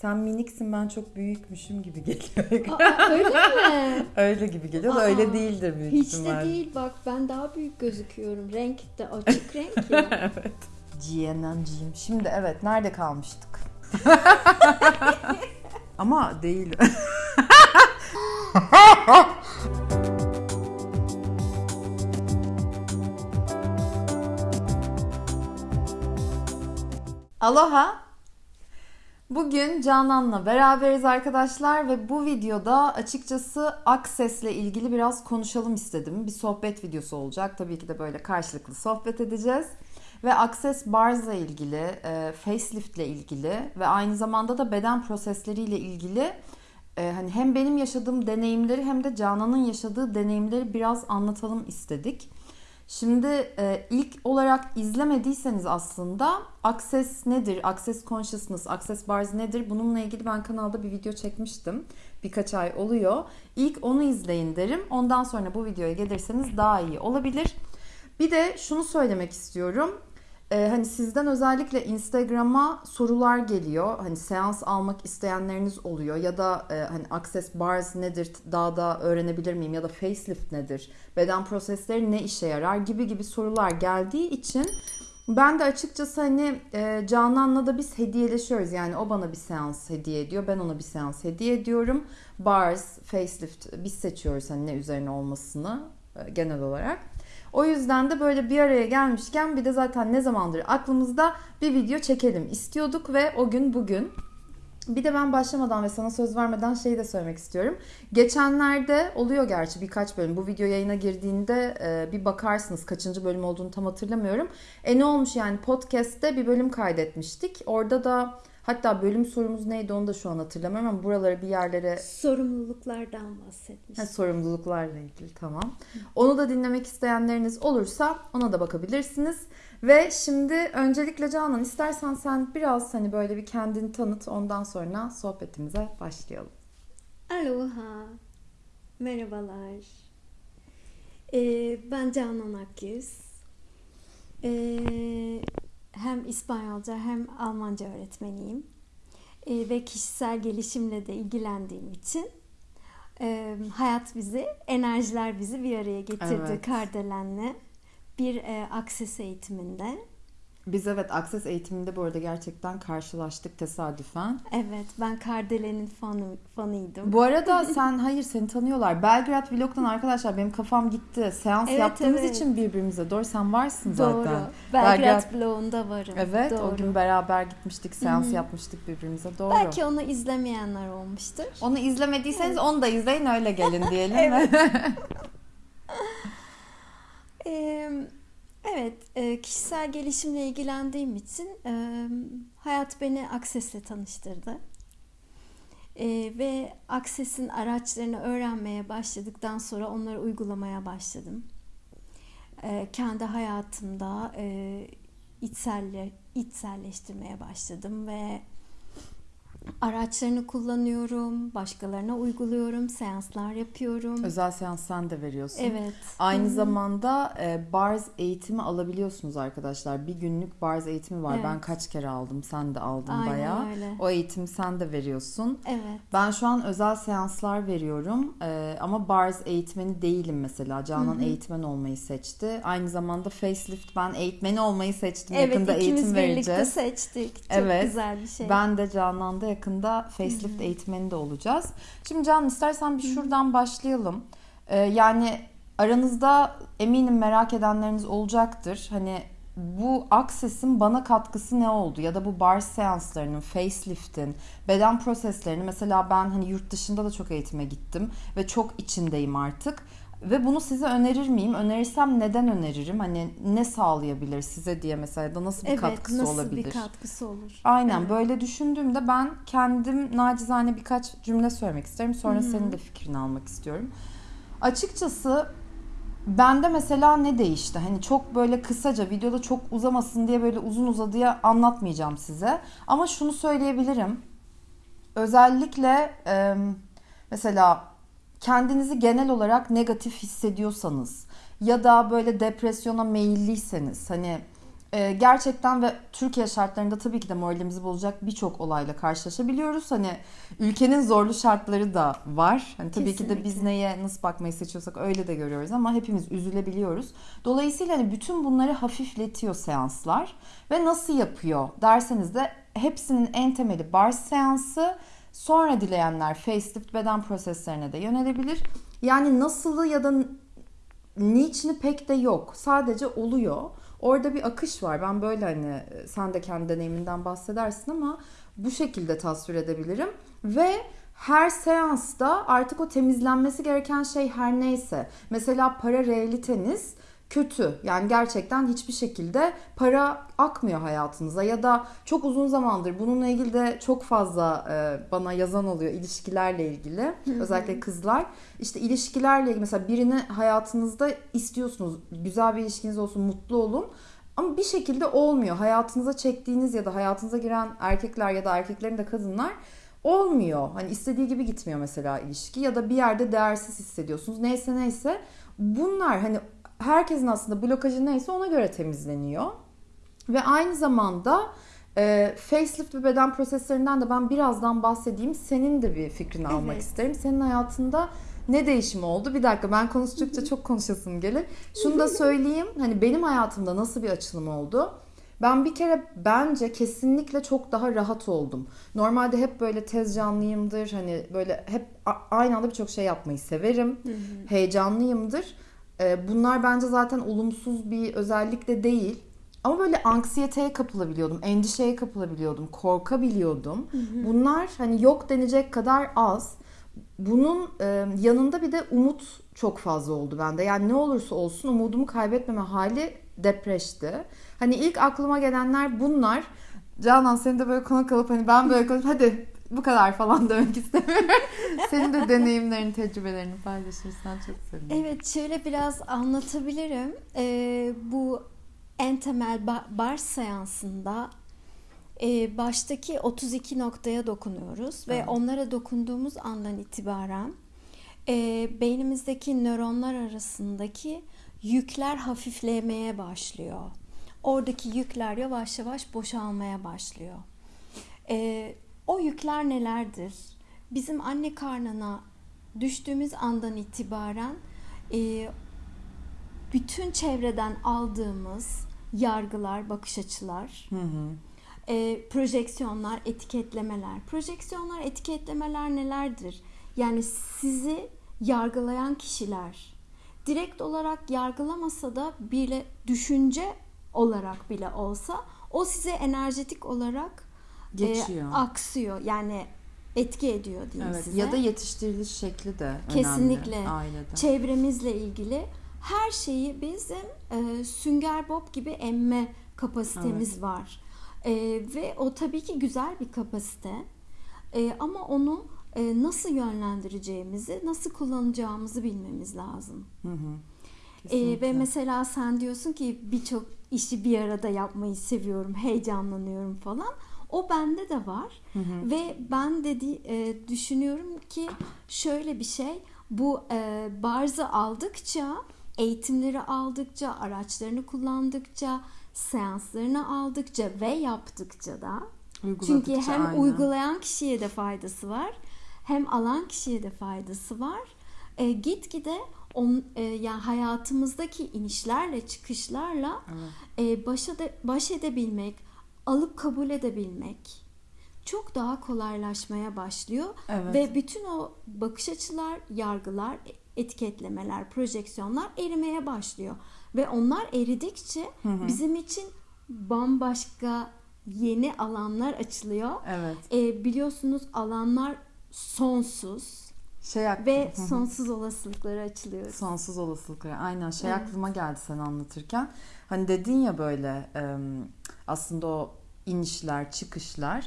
Sen miniksin ben çok büyükmüşüm gibi geliyor. Aa, öyle mi? öyle gibi geliyor da Aa, öyle değildir büyük Hiç de ihtimal. değil bak ben daha büyük gözüküyorum. Renk de açık renk ya. evet. GNN'ciyim. Şimdi evet nerede kalmıştık? Ama değil. Aloha. Bugün Canan'la beraberiz arkadaşlar ve bu videoda açıkçası Access'le ilgili biraz konuşalım istedim. Bir sohbet videosu olacak. Tabii ki de böyle karşılıklı sohbet edeceğiz. Ve Access Bars'la ilgili, e, facelift'le ilgili ve aynı zamanda da beden prosesleriyle ilgili e, hani hem benim yaşadığım deneyimleri hem de Canan'ın yaşadığı deneyimleri biraz anlatalım istedik. Şimdi e, ilk olarak izlemediyseniz aslında Access nedir, Access Consciousness, Access Bars nedir bununla ilgili ben kanalda bir video çekmiştim. Birkaç ay oluyor. İlk onu izleyin derim. Ondan sonra bu videoya gelirseniz daha iyi olabilir. Bir de şunu söylemek istiyorum. Ee, hani sizden özellikle Instagram'a sorular geliyor. Hani seans almak isteyenleriniz oluyor ya da e, hani Access Bars nedir daha da öğrenebilir miyim ya da facelift nedir? Beden prosesleri ne işe yarar gibi gibi sorular geldiği için ben de açıkçası hani e, Canan'la da biz hediyeleşiyoruz. Yani o bana bir seans hediye ediyor. Ben ona bir seans hediye ediyorum. Bars, facelift biz seçiyoruz hani ne üzerine olmasını e, genel olarak. O yüzden de böyle bir araya gelmişken bir de zaten ne zamandır aklımızda bir video çekelim istiyorduk ve o gün bugün. Bir de ben başlamadan ve sana söz vermeden şeyi de söylemek istiyorum. Geçenlerde oluyor gerçi birkaç bölüm. Bu video yayına girdiğinde e, bir bakarsınız kaçıncı bölüm olduğunu tam hatırlamıyorum. E ne olmuş yani podcast'te bir bölüm kaydetmiştik. Orada da hatta bölüm sorumuz neydi onu da şu an hatırlamıyorum ama buralara bir yerlere Sorumluluklardan bahsetmiş. Ha, sorumluluklarla ilgili tamam. Onu da dinlemek isteyenleriniz olursa ona da bakabilirsiniz. Ve şimdi öncelikle Canan istersen sen biraz hani böyle bir kendini tanıt ondan sonra sohbetimize başlayalım. Aloha. Merhabalar. Ee, ben Canan Akyüz. Ee, hem İspanyolca hem Almanca öğretmeniyim. Ee, ve kişisel gelişimle de ilgilendiğim için e, hayat bizi, enerjiler bizi bir araya getirdi Evet. Kardelen'le. Bir e, akses eğitiminde. Biz evet Access eğitiminde bu arada gerçekten karşılaştık tesadüfen. Evet, ben Kardelen'in fanı, fanıydım. Bu arada sen hayır seni tanıyorlar. Belgrad Vlog'dan arkadaşlar benim kafam gitti. Seans Evet, yaptığımız evet. için birbirimize. Doğru sen varsın Doğru. zaten. Belgrad bloğunda varım. Evet Doğru. o gün beraber gitmiştik seans yapmıştık birbirimize doğru. Belki onu izlemeyenler olmuştur. Onu izlemediyseniz onu da izleyin öyle gelin diyelim. Evet. Ee, evet, e, kişisel gelişimle ilgilendiğim için e, hayat beni Akses'le tanıştırdı. E, ve Akses'in araçlarını öğrenmeye başladıktan sonra onları uygulamaya başladım. Kendi hayatımda içselle, içselleştirmeye başladım ve araçlarını kullanıyorum, başkalarına uyguluyorum, seanslar yapıyorum. Özel seans sen de veriyorsun. Evet. Aynı Hı hı. zamanda e, bars eğitimi alabiliyorsunuz arkadaşlar. Bir günlük bars eğitimi var. Evet. Ben kaç kere aldım. Sen de aldın Aynen bayağı. öyle. O eğitimi sen de veriyorsun. Evet. Ben şu an özel seanslar veriyorum. E, ama bars eğitmeni değilim mesela. Canan Hı hı. eğitmen olmayı seçti. Aynı zamanda facelift ben eğitmeni olmayı seçtim. Evet Yakında ikimiz eğitim birlikte vereceğiz. seçtik. Çok Evet. güzel bir şey. Ben de Canan'da yakında facelift eğitmeni de olacağız. Şimdi Canan istersen bir şuradan başlayalım. Ee, yani aranızda eminim merak edenleriniz olacaktır. Hani bu Access'in bana katkısı ne oldu? Ya da bu bar seanslarının, faceliftin, beden proseslerini mesela ben hani yurt dışında da çok eğitime gittim ve çok içindeyim artık. Ve bunu size önerir miyim? Önerirsem neden öneririm? Hani ne sağlayabilir size diye mesela da nasıl bir evet, katkısı nasıl olabilir? bir katkısı olur? Aynen Evet. böyle düşündüğümde ben kendim nacizane birkaç cümle söylemek isterim. Sonra Hı hı. senin de fikrini almak istiyorum. Açıkçası bende mesela ne değişti? Hani çok böyle kısaca videoda çok uzamasın diye böyle uzun uzadıya anlatmayacağım size. Ama şunu söyleyebilirim. Özellikle e, mesela kendinizi genel olarak negatif hissediyorsanız ya da böyle depresyona meyilliyseniz hani Ee, gerçekten ve Türkiye şartlarında tabii ki de moralimizi bozacak birçok olayla karşılaşabiliyoruz. Hani ülkenin zorlu şartları da var. Hani tabii ki de biz Kesinlikle. neye nasıl bakmayı seçiyorsak öyle de görüyoruz ama hepimiz üzülebiliyoruz. Dolayısıyla hani bütün bunları hafifletiyor seanslar ve nasıl yapıyor derseniz de hepsinin en temeli bar seansı. Sonra dileyenler facelift beden proseslerine de yönelebilir. Yani nasılı ya da niçini pek de yok. Sadece oluyor. Orada bir akış var. Ben böyle hani sen de kendi deneyiminden bahsedersin ama bu şekilde tasvir edebilirim. Ve her seansta artık o temizlenmesi gereken şey her neyse. Mesela para realiteniz kötü. Yani gerçekten hiçbir şekilde para akmıyor hayatınıza ya da çok uzun zamandır bununla ilgili de çok fazla e, bana yazan oluyor ilişkilerle ilgili. Özellikle kızlar. İşte ilişkilerle ilgili mesela birini hayatınızda istiyorsunuz. Güzel bir ilişkiniz olsun, mutlu olun. Ama bir şekilde olmuyor. Hayatınıza çektiğiniz ya da hayatınıza giren erkekler ya da erkeklerin de kadınlar olmuyor. Hani istediği gibi gitmiyor mesela ilişki ya da bir yerde değersiz hissediyorsunuz. Neyse neyse. Bunlar hani herkesin aslında blokajı neyse ona göre temizleniyor. Ve aynı zamanda e, facelift ve beden proseslerinden de ben birazdan bahsedeyim. Senin de bir fikrini almak Evet. isterim. Senin hayatında ne değişim oldu? Bir dakika ben konuştukça çok konuşasım gelir. Şunu da söyleyeyim. Hani benim hayatımda nasıl bir açılım oldu? Ben bir kere bence kesinlikle çok daha rahat oldum. Normalde hep böyle tez canlıyımdır. Hani böyle hep aynı anda birçok şey yapmayı severim. Heyecanlıyımdır. Ee, Bunlar bence zaten olumsuz bir özellik de değil. Ama böyle anksiyeteye kapılabiliyordum, endişeye kapılabiliyordum, korkabiliyordum. Bunlar hani yok denecek kadar az. Bunun e, yanında bir de umut çok fazla oldu bende. Yani ne olursa olsun umudumu kaybetmeme hali depreşti. Hani ilk aklıma gelenler bunlar. Canan seni de böyle konuk alıp hani ben böyle konuş hadi bu kadar falan demek istemiyorum. Senin de deneyimlerini, tecrübelerini paylaşırsan çok sevinirim. Evet şöyle biraz anlatabilirim. Ee, bu en temel ba- bar seansında e, baştaki 32 noktaya dokunuyoruz ve Evet. onlara dokunduğumuz andan itibaren e, beynimizdeki nöronlar arasındaki yükler hafiflemeye başlıyor. Oradaki yükler yavaş yavaş boşalmaya başlıyor. E, o yükler nelerdir? Bizim anne karnına düştüğümüz andan itibaren e, bütün çevreden aldığımız yargılar, bakış açılar, Hı hı. e, projeksiyonlar, etiketlemeler. Projeksiyonlar, etiketlemeler nelerdir? Yani sizi yargılayan kişiler direkt olarak yargılamasa da bile düşünce olarak bile olsa o size enerjetik olarak e, Geçiyor. aksıyor. Yani etki ediyor diyeyim Evet. size. Ya da yetiştiriliş şekli de önemli Kesinlikle. ailede. çevremizle ilgili her şeyi bizim e, sünger bob gibi emme kapasitemiz var. E, ve o tabii ki güzel bir kapasite. E, ama onu e, nasıl yönlendireceğimizi, nasıl kullanacağımızı bilmemiz lazım. Hı hı. E, ve mesela sen diyorsun ki birçok işi bir arada yapmayı seviyorum, heyecanlanıyorum falan. O bende de var. Ve ben dedi e, düşünüyorum ki şöyle bir şey. Bu e, barzı aldıkça, eğitimleri aldıkça, araçlarını kullandıkça, seanslarını aldıkça ve yaptıkça da çünkü hem aynen. uygulayan kişiye de faydası var, hem alan kişiye de faydası var. E, gitgide on, e, yani hayatımızdaki inişlerle çıkışlarla e, baş, ede- baş edebilmek, alıp kabul edebilmek çok daha kolaylaşmaya başlıyor Evet. ve bütün o bakış açılar, yargılar, etiketlemeler, projeksiyonlar erimeye başlıyor ve onlar eridikçe bizim için bambaşka yeni alanlar açılıyor. Evet. E, biliyorsunuz alanlar sonsuz Şey ak- ve Hı hı. sonsuz olasılıklara açılıyoruz. Sonsuz olasılıklar. Aynen şey Evet. aklıma geldi sen anlatırken. Hani dedin ya böyle aslında o inişler, çıkışlar.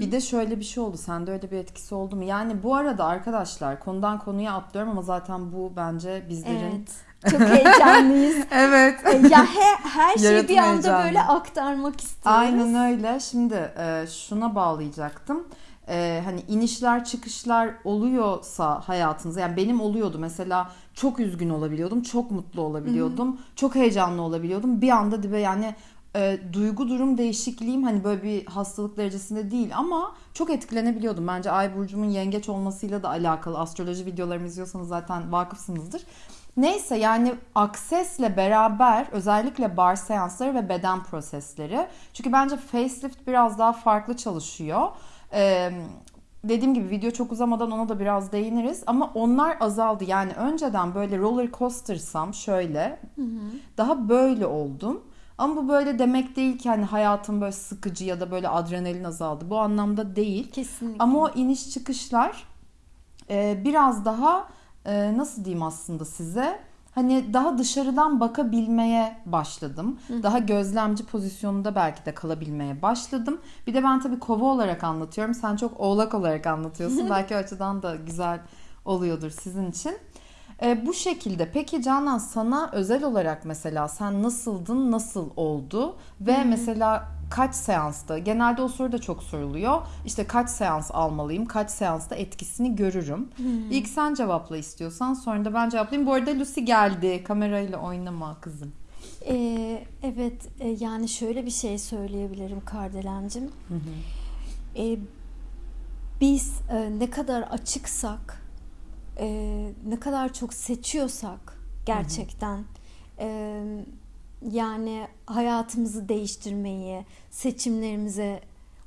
Bir de şöyle bir şey oldu. Sende öyle bir etkisi oldu mu? Yani bu arada arkadaşlar konudan konuya atlıyorum ama zaten bu bence bizlerin Evet. Çok heyecanlıyız. Evet. E, ya he- her şeyi Yaratım bir anda böyle aktarmak istiyoruz. Aynen öyle. Şimdi e, şuna bağlayacaktım. E, hani inişler çıkışlar oluyorsa hayatınızda yani benim oluyordu mesela çok üzgün olabiliyordum çok mutlu olabiliyordum çok heyecanlı olabiliyordum bir anda dibe yani e, duygu durum değişikliğim hani böyle bir hastalık derecesinde değil ama çok etkilenebiliyordum. Bence Ay burcumun yengeç olmasıyla da alakalı. Astroloji videolarımı izliyorsanız zaten vakıfsınızdır. Neyse yani aksesle beraber özellikle bar seansları ve beden prosesleri. Çünkü bence facelift biraz daha farklı çalışıyor. Ee, dediğim gibi video çok uzamadan ona da biraz değiniriz ama onlar azaldı. Yani önceden böyle roller coaster'sam şöyle daha böyle oldum. Ama bu böyle demek değil ki hani hayatım böyle sıkıcı ya da böyle adrenalin azaldı. Bu anlamda değil. Kesinlikle. Ama o iniş çıkışlar e, biraz daha e, nasıl diyeyim aslında size hani daha dışarıdan bakabilmeye başladım. Daha gözlemci pozisyonunda belki de kalabilmeye başladım. Bir de ben tabii kova olarak anlatıyorum. Sen çok oğlak olarak anlatıyorsun. belki o açıdan da güzel oluyordur sizin için. E, bu şekilde. Peki Canan sana özel olarak mesela sen nasıldın, nasıl oldu ve mesela kaç seansta? Genelde o soru da çok soruluyor. İşte kaç seans almalıyım, kaç seansta etkisini görürüm. İlk sen cevapla istiyorsan sonra da ben cevaplayayım. Bu arada Lucy geldi. Kamerayla oynama kızım. Ee, evet e, yani şöyle bir şey söyleyebilirim Kardelencim. Ee, biz e, ne kadar açıksak, e, ne kadar çok seçiyorsak gerçekten e, yani hayatımızı değiştirmeyi, seçimlerimize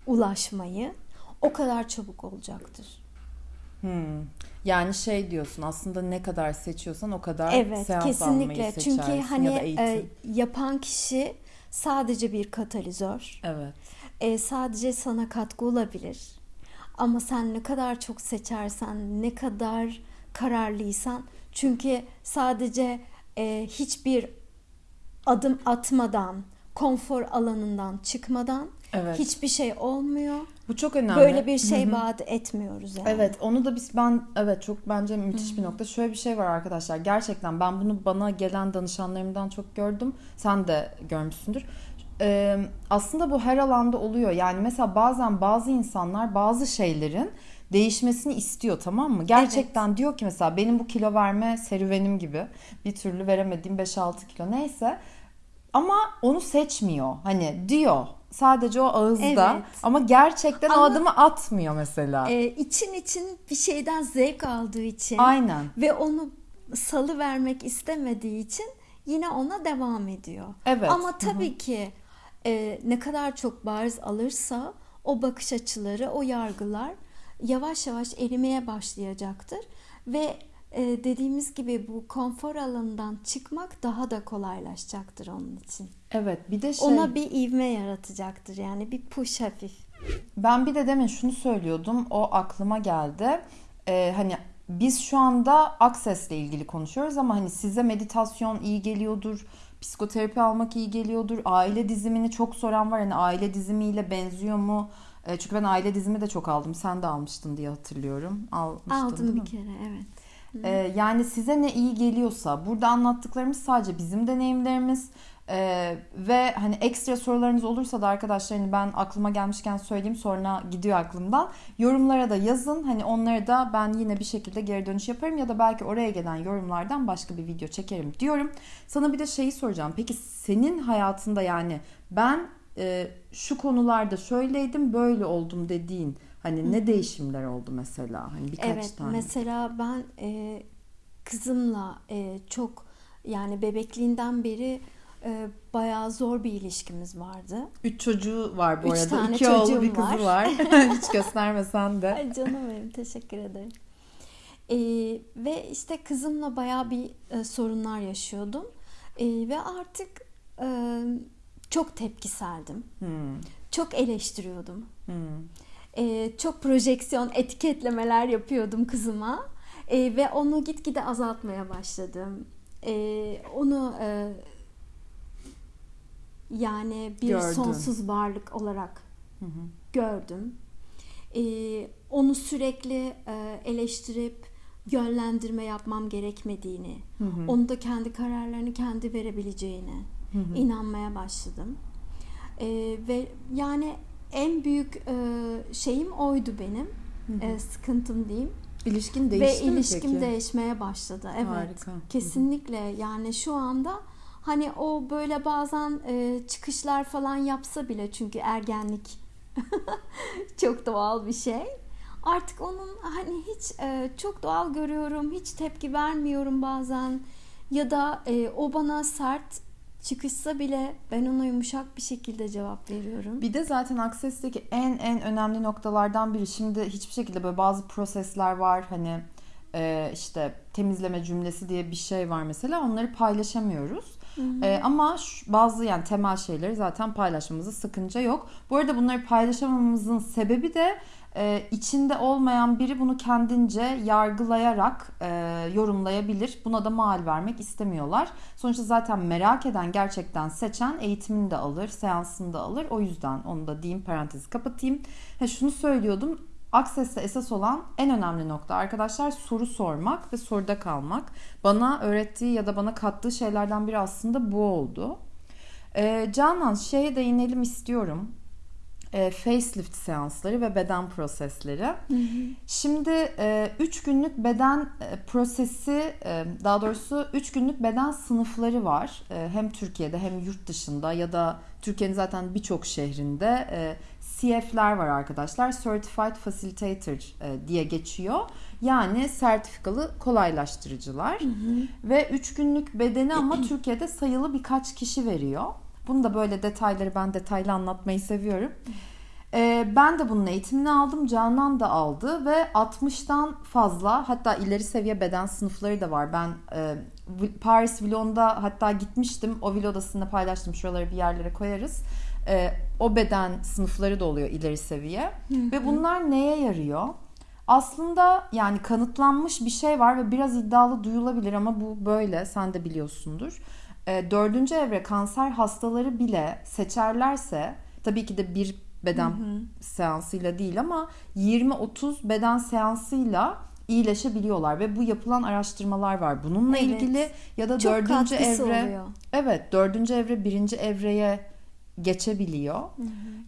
ulaşmayı o kadar çabuk olacaktır. Hmm. Yani şey diyorsun aslında ne kadar seçiyorsan o kadar Evet, seans kesinlikle. almayı Çünkü seçersin hani ya e, yapan kişi sadece bir katalizör. evet. e, sadece sana katkı olabilir. Ama sen ne kadar çok seçersen, ne kadar kararlıysan, çünkü sadece e, hiçbir adım atmadan, konfor alanından çıkmadan Evet. hiçbir şey olmuyor. Bu çok önemli. Böyle bir şey vaat etmiyoruz yani. Evet onu da biz ben evet çok bence müthiş bir nokta. Şöyle bir şey var arkadaşlar. Gerçekten ben bunu bana gelen danışanlarımdan çok gördüm. Sen de görmüşsündür. Ee, aslında bu her alanda oluyor. Yani mesela bazen bazı insanlar bazı şeylerin değişmesini istiyor tamam mı? Gerçekten diyor ki mesela benim bu kilo verme serüvenim gibi bir türlü veremediğim 5-6 kilo neyse ama onu seçmiyor. Hani diyor sadece o ağızda Evet. ama gerçekten o Ama- adımı atmıyor mesela. E, için için bir şeyden zevk aldığı için Aynen. ve onu salı vermek istemediği için yine ona devam ediyor. Evet. Ama tabii ki e, ne kadar çok bariz alırsa o bakış açıları, o yargılar yavaş yavaş erimeye başlayacaktır ve e, dediğimiz gibi bu konfor alanından çıkmak daha da kolaylaşacaktır onun için. Evet bir de şey Ona bir ivme yaratacaktır yani bir push hafif. ben bir de demin şunu söylüyordum o aklıma geldi. Ee, hani biz şu anda Access'le ilgili konuşuyoruz ama hani size meditasyon iyi geliyordur. Psikoterapi almak iyi geliyordur. Aile dizimini çok soran var. Hani aile dizimiyle benziyor mu? Ee, çünkü ben aile dizimi de çok aldım. Sen de almıştın diye hatırlıyorum. Almıştın Aldım mi? bir kere evet. Ee, yani size ne iyi geliyorsa burada anlattıklarımız sadece bizim deneyimlerimiz Ee, ve hani ekstra sorularınız olursa da arkadaşlar hani ben aklıma gelmişken söyleyeyim sonra gidiyor aklımdan yorumlara da yazın hani onlara da ben yine bir şekilde geri dönüş yaparım ya da belki oraya gelen yorumlardan başka bir video çekerim diyorum sana bir de şeyi soracağım peki senin hayatında yani ben e, şu konularda şöyleydim böyle oldum dediğin hani ne değişimler oldu mesela hani birkaç Evet tane mesela ben e, kızımla e, çok yani bebekliğinden beri e, bayağı zor bir ilişkimiz vardı. Üç çocuğu var bu Üç arada. tane İki oğlu bir kızı var. var. Hiç göstermesen de. Ay canım benim teşekkür ederim. E, ve işte kızımla bayağı bir e, sorunlar yaşıyordum. E, ve artık e, çok tepkiseldim. Hmm, Çok eleştiriyordum. hmm. E, çok projeksiyon etiketlemeler yapıyordum kızıma. E, ve onu gitgide azaltmaya başladım. E, onu e, yani bir Gördün. sonsuz varlık olarak gördüm. E, onu sürekli e, eleştirip yönlendirme yapmam gerekmediğini, onu da kendi kararlarını kendi verebileceğine inanmaya başladım. E, ve yani en büyük e, şeyim oydu benim. E, sıkıntım diyeyim. İlişkin Ve değişti mi ilişkim peki? değişmeye başladı. Evet. Harika. Hı hı. Kesinlikle. Yani şu anda Hani o böyle bazen e, çıkışlar falan yapsa bile çünkü ergenlik çok doğal bir şey. Artık onun hani hiç e, çok doğal görüyorum, hiç tepki vermiyorum bazen ya da e, o bana sert çıkışsa bile ben ona yumuşak bir şekilde cevap veriyorum. Bir de zaten Access'teki en en önemli noktalardan biri. Şimdi hiçbir şekilde böyle bazı prosesler var. Hani e, işte temizleme cümlesi diye bir şey var mesela. Onları paylaşamıyoruz. E, ama şu, bazı yani temel şeyleri zaten paylaşmamızda sıkınca yok. Bu arada bunları paylaşamamızın sebebi de e, içinde olmayan biri bunu kendince yargılayarak e, yorumlayabilir. Buna da mal vermek istemiyorlar. Sonuçta zaten merak eden gerçekten seçen eğitimini de alır, seansını da alır. O yüzden onu da diyeyim parantezi kapatayım. Ha, şunu söylüyordum. Access'te esas olan en önemli nokta arkadaşlar soru sormak ve soruda kalmak. Bana öğrettiği ya da bana kattığı şeylerden biri aslında bu oldu. Ee, Canan şeye değinelim istiyorum. Ee, facelift seansları ve beden prosesleri. Şimdi 3 günlük beden e, prosesi e, daha doğrusu 3 günlük beden sınıfları var. E, hem Türkiye'de hem yurt dışında ya da Türkiye'nin zaten birçok şehrinde e, CF'ler var arkadaşlar. Certified Facilitator e, diye geçiyor. Yani sertifikalı kolaylaştırıcılar. Ve 3 günlük bedeni ama Türkiye'de sayılı birkaç kişi veriyor. Bunu da böyle detayları ben detaylı anlatmayı seviyorum. Ee, ben de bunun eğitimini aldım. Canan da aldı ve 60'tan fazla hatta ileri seviye beden sınıfları da var. Ben e, Paris Vlog'da hatta gitmiştim. O vlog odasında paylaştım. Şuraları bir yerlere koyarız. Ee, o beden sınıfları da oluyor ileri seviye. Ve bunlar neye yarıyor? Aslında yani kanıtlanmış bir şey var ve biraz iddialı duyulabilir ama bu böyle sen de biliyorsundur. E, dördüncü evre kanser hastaları bile seçerlerse tabii ki de bir beden seansıyla değil ama 20-30 beden seansıyla iyileşebiliyorlar ve bu yapılan araştırmalar var bununla Evet. ilgili ya da Çok dördüncü evre oluyor. evet dördüncü evre birinci evreye geçebiliyor.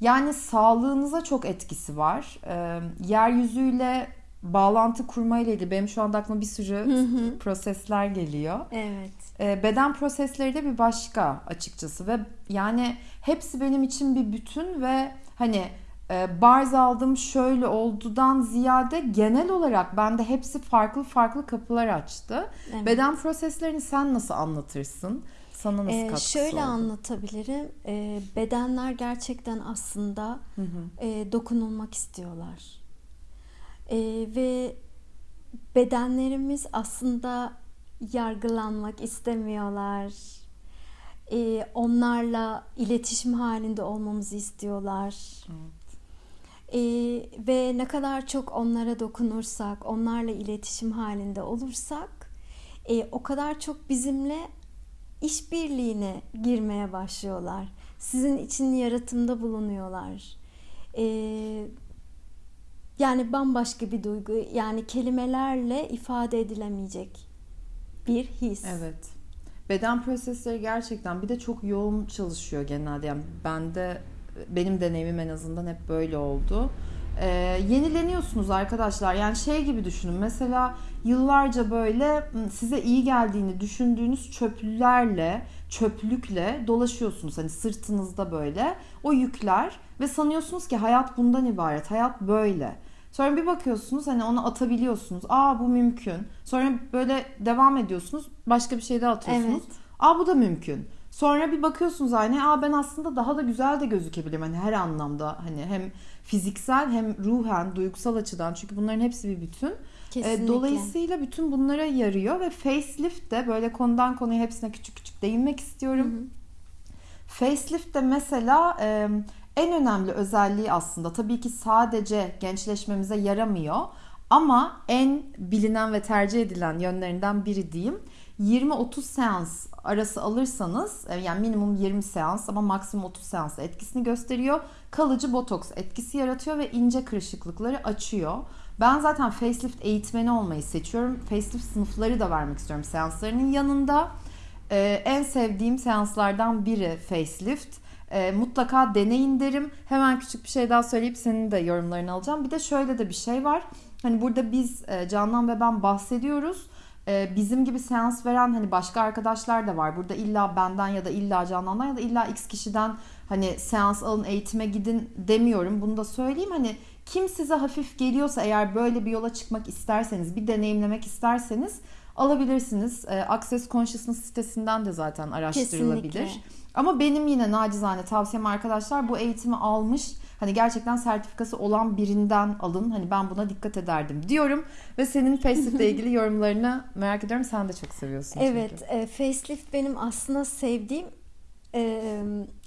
Yani sağlığınıza çok etkisi var. Ee, yeryüzüyle bağlantı kurmayla ilgili benim şu anda aklıma bir sürü prosesler geliyor. Evet. Ee, beden prosesleri de bir başka açıkçası ve yani hepsi benim için bir bütün ve hani e, barz aldım şöyle oldudan ziyade genel olarak bende hepsi farklı farklı kapılar açtı. Evet. Beden proseslerini sen nasıl anlatırsın? Sana nasıl Ee, katkısı şöyle oldu? anlatabilirim. Ee, bedenler gerçekten aslında Hı hı. e, dokunulmak istiyorlar. Ee, ve bedenlerimiz aslında yargılanmak istemiyorlar. Ee, onlarla iletişim halinde olmamızı istiyorlar. Ee, ve ne kadar çok onlara dokunursak, onlarla iletişim halinde olursak, e, o kadar çok bizimle işbirliğine girmeye başlıyorlar. Sizin için yaratımda bulunuyorlar. Ee, yani bambaşka bir duygu, yani kelimelerle ifade edilemeyecek bir his. Evet. Beden prosesleri gerçekten bir de çok yoğun çalışıyor genelde. Yani bende benim deneyimim en azından hep böyle oldu. Ee, yenileniyorsunuz arkadaşlar. Yani şey gibi düşünün. Mesela yıllarca böyle size iyi geldiğini düşündüğünüz çöplülerle, çöplükle dolaşıyorsunuz. Hani sırtınızda böyle o yükler ve sanıyorsunuz ki hayat bundan ibaret. Hayat böyle. Sonra bir bakıyorsunuz hani onu atabiliyorsunuz. Aa bu mümkün. Sonra böyle devam ediyorsunuz. Başka bir şey daha atıyorsunuz. Evet. Aa bu da mümkün. Sonra bir bakıyorsunuz aynaya. Aa ben aslında daha da güzel de gözükebilirim. Hani her anlamda hani hem fiziksel hem ruhen, duygusal açıdan. Çünkü bunların hepsi bir bütün. Kesinlikle. E, Dolayısıyla bütün bunlara yarıyor ve facelift de böyle konudan konuya hepsine küçük küçük değinmek istiyorum. Facelift de mesela e, en önemli özelliği aslında tabii ki sadece gençleşmemize yaramıyor ama en bilinen ve tercih edilen yönlerinden biri diyeyim. 20-30 seans arası alırsanız e, yani minimum 20 seans ama maksimum 30 seans etkisini gösteriyor. Kalıcı botoks etkisi yaratıyor ve ince kırışıklıkları açıyor. Ben zaten facelift eğitmeni olmayı seçiyorum. Facelift sınıfları da vermek istiyorum seanslarının yanında. Ee, en sevdiğim seanslardan biri facelift. Ee, mutlaka deneyin derim. Hemen küçük bir şey daha söyleyip senin de yorumlarını alacağım. Bir de şöyle de bir şey var. Hani burada biz e, Canan ve ben bahsediyoruz. e, bizim gibi seans veren hani başka arkadaşlar da var. Burada illa benden ya da illa Canan'dan ya da illa X kişiden hani seans alın eğitime gidin demiyorum. Bunu da söyleyeyim hani kim size hafif geliyorsa eğer böyle bir yola çıkmak isterseniz bir deneyimlemek isterseniz alabilirsiniz. E, Access Consciousness sitesinden de zaten araştırılabilir. Kesinlikle. Ama benim yine nacizane tavsiyem arkadaşlar bu eğitimi almış hani gerçekten sertifikası olan birinden alın. Hani ben buna dikkat ederdim diyorum. Ve senin facelift ile ilgili yorumlarını merak ediyorum. Sen de çok seviyorsun çünkü. Evet, e, facelift benim aslında sevdiğim e,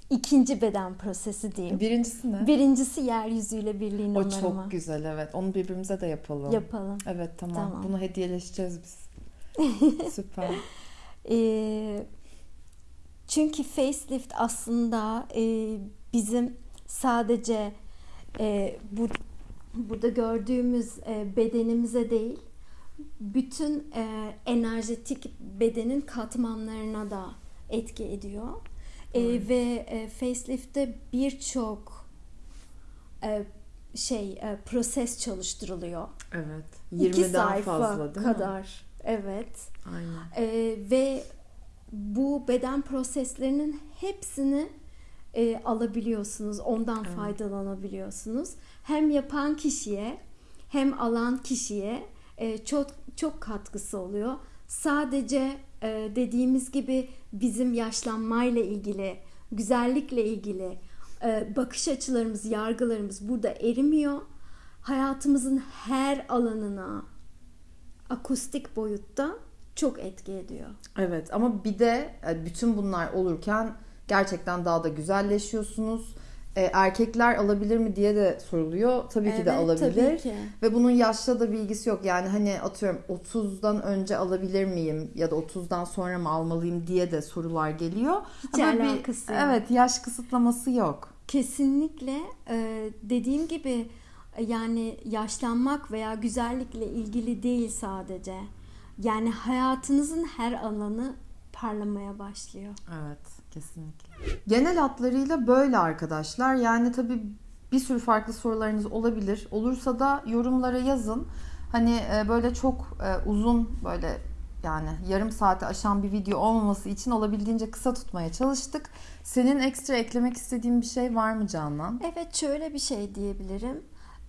ikinci beden prosesi diyeyim. Birincisi ne? Birincisi yeryüzüyle birliğin o onarımı. çok güzel evet. Onu birbirimize de yapalım. Yapalım. Evet tamam. Tamam. Bunu hediyeleşeceğiz biz. Süper. E, çünkü facelift aslında e, bizim sadece e, bu burada gördüğümüz e, bedenimize değil, bütün e, enerjetik bedenin katmanlarına da etki ediyor. E, ve e, facelift'te birçok e, şey e, proses çalıştırılıyor. Evet. İki 20'den sayfa fazla değil mi? Evet. Aynen. Ee, ve bu beden proseslerinin hepsini e, alabiliyorsunuz. Ondan faydalanabiliyorsunuz. Hem yapan kişiye hem alan kişiye e, çok çok katkısı oluyor. Sadece e, dediğimiz gibi bizim yaşlanmayla ilgili, güzellikle ilgili e, bakış açılarımız, yargılarımız burada erimiyor. Hayatımızın her alanına akustik boyutta çok etki ediyor. Evet ama bir de e, bütün bunlar olurken gerçekten daha da güzelleşiyorsunuz. E, erkekler alabilir mi diye de soruluyor. Tabii ki de Evet, alabilir. tabii ki. Ve bunun yaşla da bilgisi yok. Yani hani atıyorum 30'dan önce alabilir miyim ya da 30'dan sonra mı almalıyım diye de sorular geliyor. Hiç Ama bir- alakası yok. Evet yaş kısıtlaması yok. Kesinlikle e, dediğim gibi yani yaşlanmak veya güzellikle ilgili değil sadece. Yani hayatınızın her alanı parlamaya başlıyor. Evet kesinlikle. Genel hatlarıyla böyle arkadaşlar. Yani tabii bir sürü farklı sorularınız olabilir. Olursa da yorumlara yazın. Hani e, böyle çok e, uzun böyle yani yarım saate aşan bir video olmaması için olabildiğince kısa tutmaya çalıştık. Senin ekstra eklemek istediğin bir şey var mı Canan? Evet şöyle bir şey diyebilirim.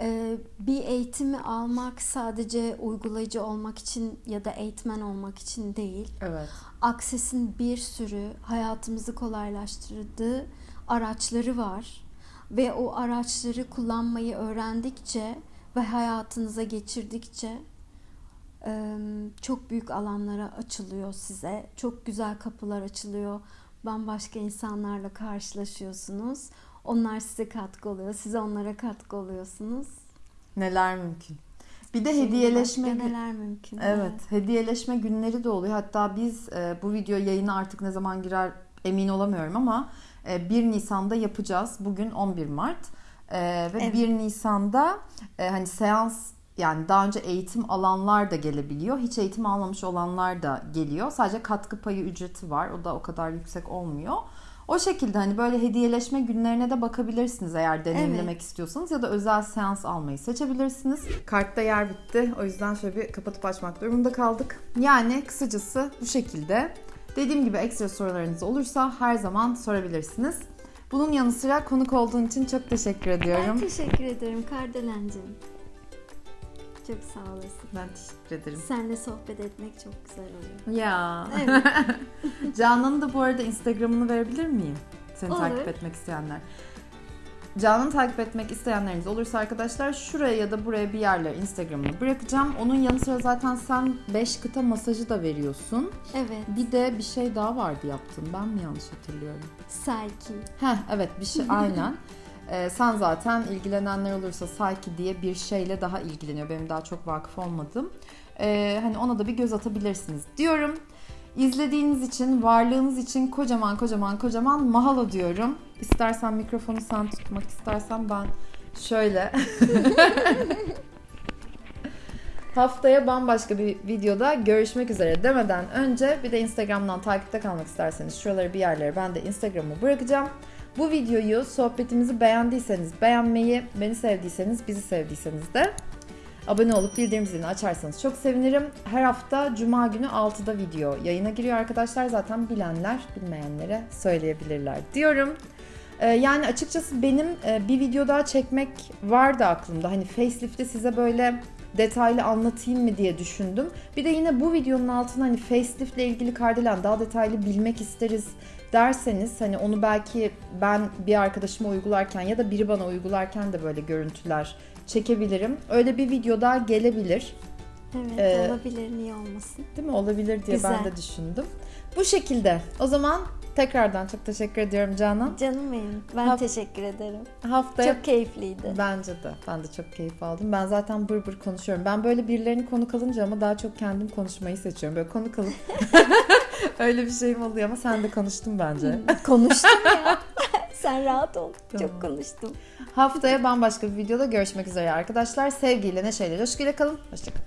E, bir eğitimi almak sadece uygulayıcı olmak için ya da eğitmen olmak için değil. Evet. Access'in bir sürü hayatımızı kolaylaştırdığı araçları var ve o araçları kullanmayı öğrendikçe ve hayatınıza geçirdikçe çok büyük alanlara açılıyor size. Çok güzel kapılar açılıyor. Bambaşka insanlarla karşılaşıyorsunuz. Onlar size katkı oluyor. Siz onlara katkı oluyorsunuz. Neler mümkün. Bir de Şimdi hediyeleşme neler mümkün. Evet, hediyeleşme günleri de oluyor. Hatta biz e, bu video yayına artık ne zaman girer emin olamıyorum ama e, 1 Nisan'da yapacağız. Bugün 11 Mart. E, ve Evet. 1 Nisan'da e, hani seans yani daha önce eğitim alanlar da gelebiliyor. Hiç eğitim almamış olanlar da geliyor. Sadece katkı payı ücreti var. O da o kadar yüksek olmuyor. O şekilde hani böyle hediyeleşme günlerine de bakabilirsiniz eğer deneyimlemek Evet. istiyorsanız ya da özel seans almayı seçebilirsiniz. Kartta yer bitti. O yüzden şöyle bir kapatıp açmak durumunda kaldık. Yani kısacası bu şekilde. Dediğim gibi ekstra sorularınız olursa her zaman sorabilirsiniz. Bunun yanı sıra konuk olduğun için çok teşekkür Ben ediyorum. teşekkür ederim Kardelencim. Çok sağ olasın. Ben teşekkür ederim. Seninle sohbet etmek çok güzel oluyor. Ya. Evet. Canan'ın da bu arada Instagram'ını verebilir miyim? Seni Olur. takip etmek isteyenler. Canan'ı takip etmek isteyenleriniz olursa arkadaşlar şuraya ya da buraya bir yerlere Instagram'ını bırakacağım. Onun yanı sıra zaten sen 5 kıta masajı da veriyorsun. evet. Bir de bir şey daha vardı yaptın. Ben mi yanlış hatırlıyorum? Selki. Heh evet bir şey aynen. Ee, sen zaten ilgilenenler olursa Psyche diye bir şeyle daha ilgileniyor. Benim daha çok vakıf olmadım. Ee, hani ona da bir göz atabilirsiniz diyorum. İzlediğiniz için, varlığınız için kocaman kocaman kocaman mahalo diyorum. İstersen mikrofonu sen tutmak istersen ben şöyle. Haftaya bambaşka bir videoda görüşmek üzere demeden önce bir de Instagram'dan takipte kalmak isterseniz şuraları bir yerlere ben de Instagram'ı bırakacağım. Bu videoyu, sohbetimizi beğendiyseniz beğenmeyi, beni sevdiyseniz, bizi sevdiyseniz de Abone olup bildirim zilini açarsanız çok sevinirim. Her hafta Cuma günü 6'da video yayına giriyor arkadaşlar. Zaten bilenler bilmeyenlere söyleyebilirler diyorum. Ee, yani açıkçası benim e, bir video daha çekmek vardı aklımda. Hani facelift'i size böyle detaylı anlatayım mı diye düşündüm. Bir de yine bu videonun altına hani facelift ile ilgili Kardelen daha detaylı bilmek isteriz derseniz hani onu belki ben bir arkadaşıma uygularken ya da biri bana uygularken de böyle görüntüler çekebilirim. Öyle bir video daha gelebilir. Evet Ee, olabilir niye olmasın. Değil mi? Olabilir diye ben Güzel. de düşündüm. Bu şekilde. O zaman tekrardan çok teşekkür ediyorum Canan. Canım benim. Ben Haf- teşekkür ederim. Haftaya Çok keyifliydi. Bence de. Ben de çok keyif aldım. Ben zaten bır bır konuşuyorum. Ben böyle birilerini konuk alınca ama daha çok kendim konuşmayı seçiyorum. Böyle konuk alıp öyle bir şeyim oluyor ama sen de konuştun bence. Konuştum ya. Sen rahat ol. Tamam. Çok konuştum. Haftaya bambaşka bir videoda görüşmek üzere arkadaşlar. Sevgiyle, neşeyle, coşkuyla kalın. Hoşçakalın.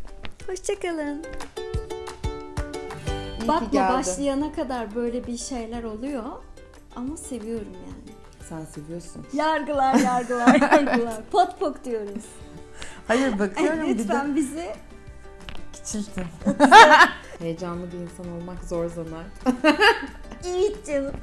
Hoşçakalın. Ki Bakma geldin. başlayana kadar böyle bir şeyler oluyor. Ama seviyorum yani. Sen seviyorsun. Yargılar, yargılar, yargılar. Pot pok diyoruz. Hayır Ay, bakıyorum bir de lütfen bizi küçültün. Heyecanlı bir insan olmak zor zanar. Evet canım.